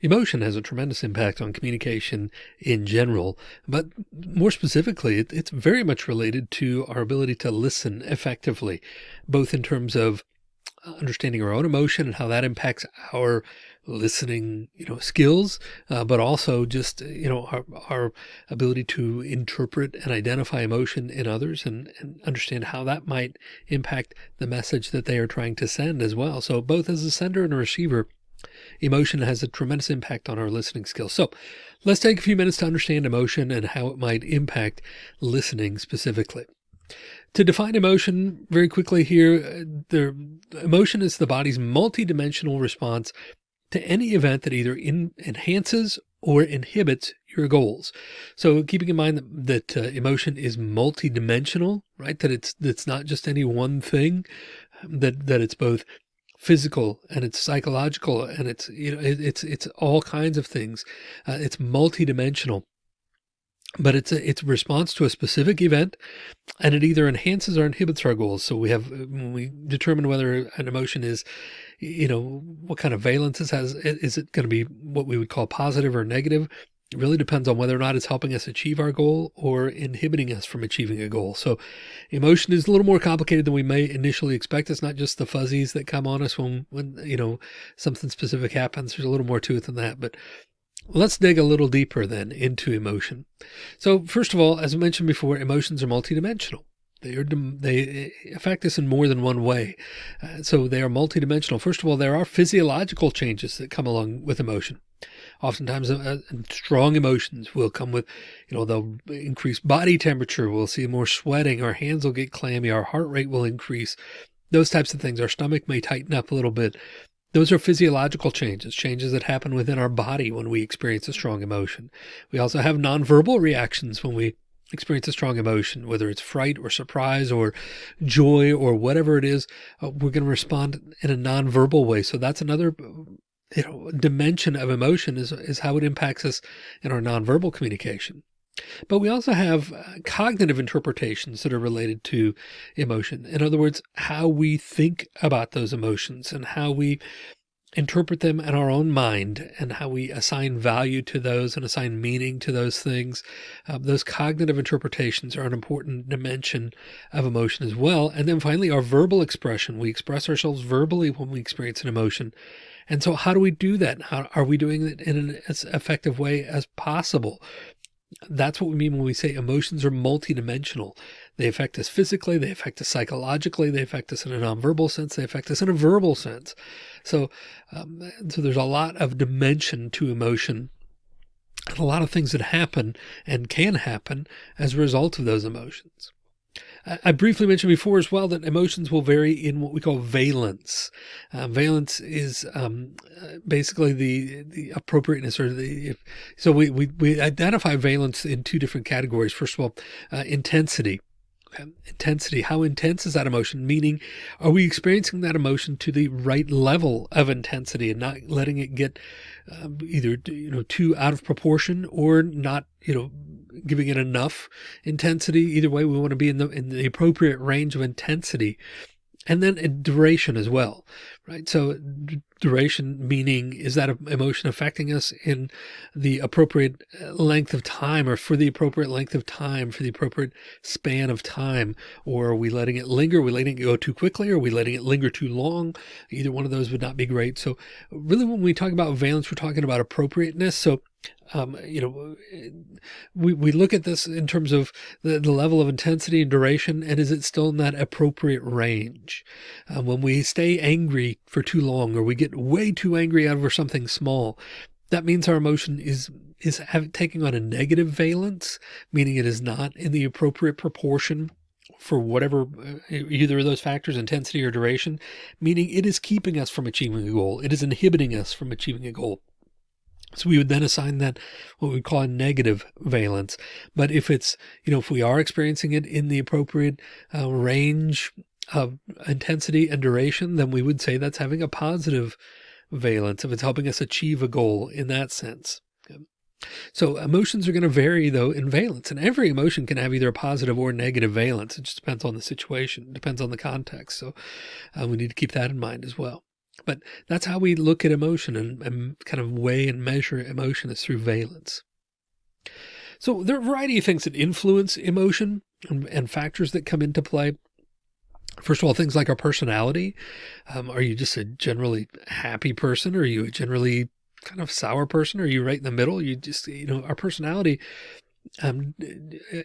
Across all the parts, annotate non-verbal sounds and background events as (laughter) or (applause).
Emotion has a tremendous impact on communication in general, but more specifically, it, it's very much related to our ability to listen effectively, both in terms of understanding our own emotion and how that impacts our listening, you know, skills, uh, but also just, you know, our, our ability to interpret and identify emotion in others and, and understand how that might impact the message that they are trying to send as well. So both as a sender and a receiver, Emotion has a tremendous impact on our listening skills. So let's take a few minutes to understand emotion and how it might impact listening specifically. To define emotion very quickly here, uh, the emotion is the body's multidimensional response to any event that either in, enhances or inhibits your goals. So keeping in mind that, that uh, emotion is multidimensional, right? That it's, that's not just any one thing, that, that it's both physical and it's psychological and it's, you know, it, it's, it's all kinds of things. Uh, it's multidimensional but it's a, it's a response to a specific event and it either enhances or inhibits our goals. So we have, when we determine whether an emotion is, you know, what kind of valence it has, is it going to be what we would call positive or negative? It really depends on whether or not it's helping us achieve our goal or inhibiting us from achieving a goal. So emotion is a little more complicated than we may initially expect. It's not just the fuzzies that come on us when, when, you know, something specific happens. There's a little more to it than that, but let's dig a little deeper then into emotion. So first of all, as I mentioned before, emotions are multidimensional. They are, they affect us in more than one way. Uh, so they are multidimensional. First of all, there are physiological changes that come along with emotion. Oftentimes uh, strong emotions will come with, you know, they'll increase body temperature. We'll see more sweating. Our hands will get clammy. Our heart rate will increase. Those types of things. Our stomach may tighten up a little bit. Those are physiological changes, changes that happen within our body when we experience a strong emotion. We also have nonverbal reactions when we experience a strong emotion, whether it's fright or surprise or joy or whatever it is, uh, we're going to respond in a nonverbal way. So that's another you know, dimension of emotion is, is how it impacts us in our nonverbal communication. But we also have uh, cognitive interpretations that are related to emotion. In other words, how we think about those emotions and how we interpret them in our own mind and how we assign value to those and assign meaning to those things. Uh, those cognitive interpretations are an important dimension of emotion as well. And then finally, our verbal expression. We express ourselves verbally when we experience an emotion. And so how do we do that? How are we doing it in an as effective way as possible? That's what we mean when we say emotions are multidimensional. They affect us physically, they affect us psychologically, they affect us in a nonverbal sense, they affect us in a verbal sense. So, um, so there's a lot of dimension to emotion and a lot of things that happen and can happen as a result of those emotions. I briefly mentioned before as well that emotions will vary in what we call valence. Uh, valence is um, uh, basically the the appropriateness or the if, so we, we we identify valence in two different categories. First of all, uh, intensity. Intensity. How intense is that emotion? Meaning, are we experiencing that emotion to the right level of intensity and not letting it get uh, either, you know, too out of proportion or not, you know, giving it enough intensity. Either way, we want to be in the, in the appropriate range of intensity and then duration as well, right? So duration meaning is that emotion affecting us in the appropriate uh, length of time or for the appropriate length of time for the appropriate span of time? Or are we letting it linger? Are we letting it go too quickly? Or are we letting it linger too long? Either one of those would not be great. So really when we talk about valence we're talking about appropriateness. So um, you know, we, we look at this in terms of the, the level of intensity and duration, and is it still in that appropriate range? Uh, when we stay angry for too long, or we get way too angry over something small, that means our emotion is is have, taking on a negative valence, meaning it is not in the appropriate proportion for whatever uh, either of those factors, intensity or duration, meaning it is keeping us from achieving a goal. It is inhibiting us from achieving a goal. So we would then assign that what we call a negative valence. But if it's, you know, if we are experiencing it in the appropriate uh, range of intensity and duration, then we would say that's having a positive valence if it's helping us achieve a goal in that sense. So emotions are going to vary though in valence and every emotion can have either a positive or negative valence. It just depends on the situation, it depends on the context. So uh, we need to keep that in mind as well. But that's how we look at emotion and, and kind of weigh and measure emotion is through valence. So there are a variety of things that influence emotion and, and factors that come into play. First of all, things like our personality. Um, are you just a generally happy person? Or are you a generally kind of sour person? Are you right in the middle? You just, you know, our personality um,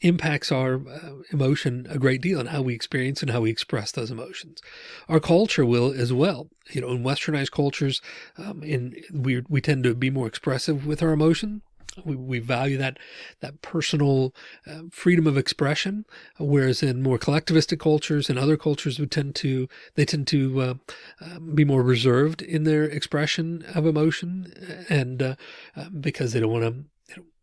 impacts our uh, emotion a great deal and how we experience and how we express those emotions. Our culture will as well. You know, in westernized cultures, um, in we we tend to be more expressive with our emotion. We, we value that that personal uh, freedom of expression, whereas in more collectivistic cultures and other cultures would tend to they tend to uh, uh, be more reserved in their expression of emotion, and uh, uh, because they don't want to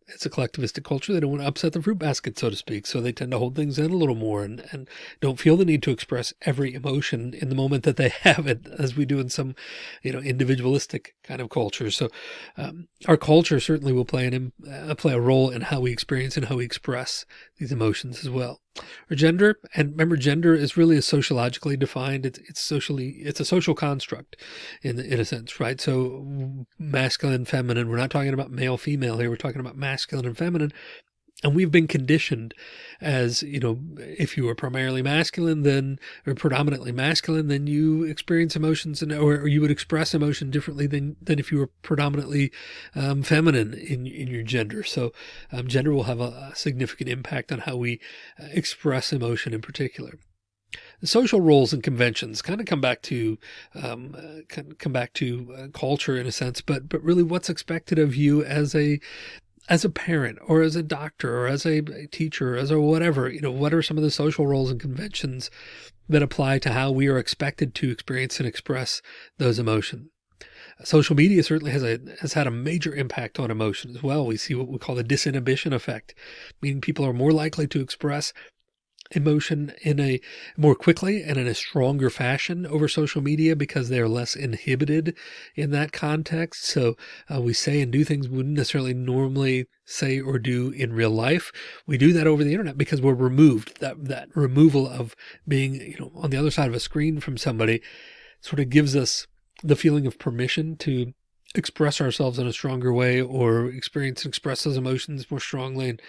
it's a collectivistic culture. They don't want to upset the fruit basket, so to speak. So they tend to hold things in a little more and, and don't feel the need to express every emotion in the moment that they (laughs) have it, as we do in some, you know, individualistic kind of culture. So um, our culture certainly will play an uh, play a role in how we experience and how we express these emotions as well. Or gender, and remember, gender is really a sociologically defined. It's it's socially it's a social construct, in in a sense, right? So masculine, feminine. We're not talking about male, female here. We're talking about masculine and feminine. And we've been conditioned as, you know, if you are primarily masculine, then or predominantly masculine, then you experience emotions and or, or you would express emotion differently than than if you were predominantly um, feminine in in your gender. So um, gender will have a, a, significant impact on how we uh, express emotion in particular. The social roles and conventions kind of come back to um, uh, come back to uh, culture in a sense, but but really what's expected of you as a as a parent or as a doctor or as a teacher, as a whatever, you know, what are some of the social roles and conventions that apply to how we are expected to experience and express those emotions? Social media certainly has a has had a major impact on emotion as well. We see what we call the disinhibition effect, meaning people are more likely to express emotion in a more quickly and in a stronger fashion over social media because they're less inhibited in that context. So uh, we say and do things we wouldn't necessarily normally say or do in real life. We do that over the internet because we're removed that, that removal of being, you know, on the other side of a screen from somebody sort of gives us the feeling of permission to express ourselves in a stronger way or experience and express those emotions more strongly and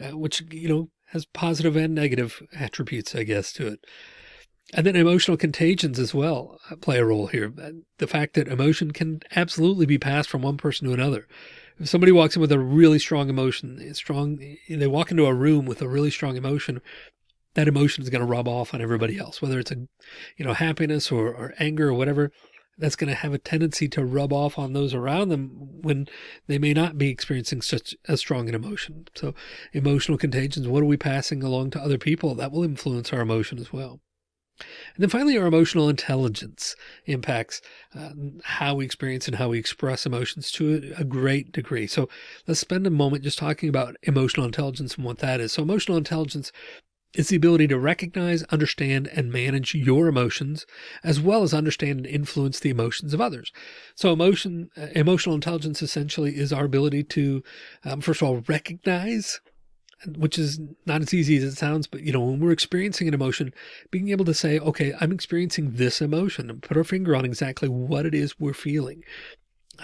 uh, which you know has positive and negative attributes, I guess, to it. And then emotional contagions as well uh, play a role here. Uh, the fact that emotion can absolutely be passed from one person to another. If somebody walks in with a really strong emotion, strong, they walk into a room with a really strong emotion, that emotion is going to rub off on everybody else, whether it's a, you know, happiness or, or anger or whatever that's going to have a tendency to rub off on those around them when they may not be experiencing such a strong an emotion. So emotional contagions, what are we passing along to other people? That will influence our emotion as well. And then finally, our emotional intelligence impacts uh, how we experience and how we express emotions to a, a, great degree. So let's spend a moment just talking about emotional intelligence and what that is. So emotional intelligence it's the ability to recognize, understand, and manage your emotions, as well as understand and influence the emotions of others. So emotion, uh, emotional intelligence essentially is our ability to, um, first of all, recognize which is not as easy as it sounds, but you know, when we're experiencing an emotion, being able to say, okay, I'm experiencing this emotion and put our finger on exactly what it is we're feeling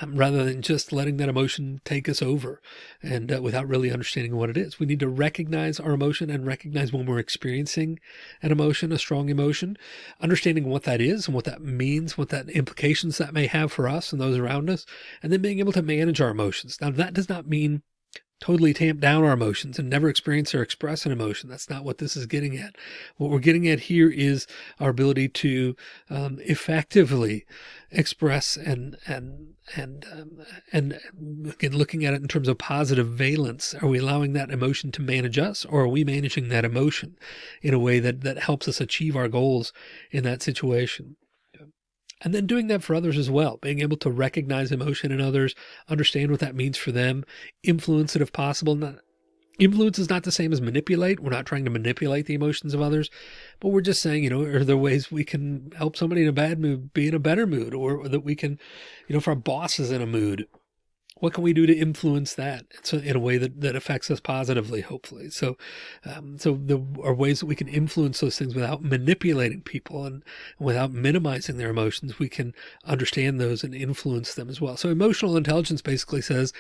um, rather than just letting that emotion take us over and uh, without really understanding what it is. We need to recognize our emotion and recognize when we're experiencing an emotion, a strong emotion, understanding what that is and what that means, what that implications that may have for us and those around us, and then being able to manage our emotions. Now that does not mean totally tamp down our emotions and never experience or express an emotion. That's not what this is getting at. What we're getting at here is our ability to um, effectively express and and and um, and again looking at it in terms of positive valence. Are we allowing that emotion to manage us, or are we managing that emotion in a way that that helps us achieve our goals in that situation? And then doing that for others as well, being able to recognize emotion in others, understand what that means for them, influence it if possible. Not, influence is not the same as manipulate. We're not trying to manipulate the emotions of others, but we're just saying, you know, are there ways we can help somebody in a bad mood be in a better mood or that we can, you know, if our boss is in a mood, what can we do to influence that in a way that, that affects us positively, hopefully. So, um, so there are ways that we can influence those things without manipulating people and without minimizing their emotions. We can understand those and influence them as well. So emotional intelligence basically says,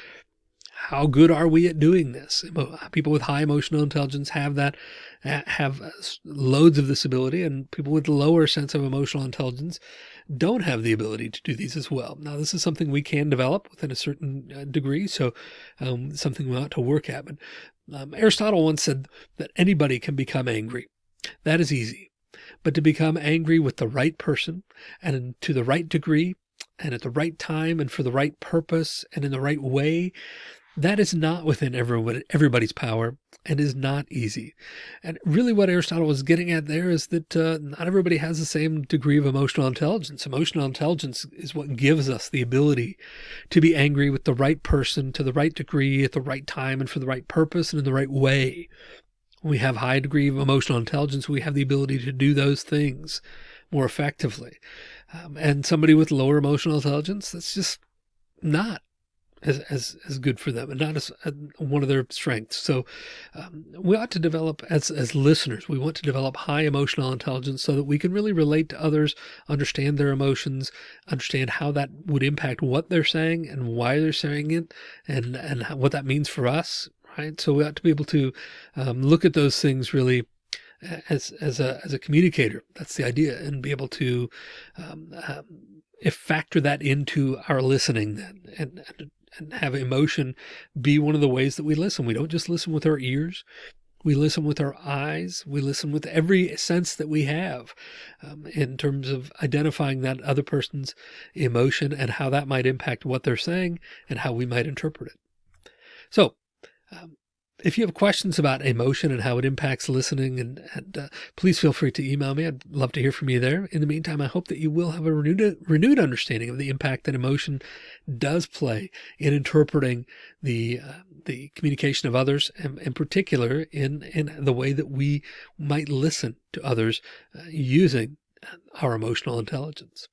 how good are we at doing this? People with high emotional intelligence have that, have loads of this ability and people with lower sense of emotional intelligence don't have the ability to do these as well. Now, this is something we can develop within a certain uh, degree. So um, something we ought to work at. But um, Aristotle once said that anybody can become angry. That is easy. But to become angry with the right person and to the right degree and at the right time and for the right purpose and in the right way, that is not within everybody, everybody's power and is not easy. And really what Aristotle was getting at there is that uh, not everybody has the same degree of emotional intelligence. Emotional intelligence is what gives us the ability to be angry with the right person to the right degree at the right time and for the right purpose and in the right way. When we have high degree of emotional intelligence, we have the ability to do those things more effectively. Um, and somebody with lower emotional intelligence, that's just not as, as, as good for them and not as uh, one of their strengths. So um, we ought to develop as, as listeners, we want to develop high emotional intelligence so that we can really relate to others, understand their emotions, understand how that would impact what they're saying and why they're saying it and, and what that means for us. Right. So we ought to be able to um, look at those things really as, as a, as a communicator. That's the idea and be able to, um, if factor that into our listening then and, and and have emotion be one of the ways that we listen. We don't just listen with our ears. We listen with our eyes. We listen with every sense that we have um, in terms of identifying that other person's emotion and how that might impact what they're saying and how we might interpret it. So um, if you have questions about emotion and how it impacts listening and, and uh, please feel free to email me. I'd love to hear from you there. In the meantime, I hope that you will have a renewed, renewed understanding of the impact that emotion does play in interpreting the, uh, the communication of others and in particular in, in the way that we might listen to others uh, using our emotional intelligence.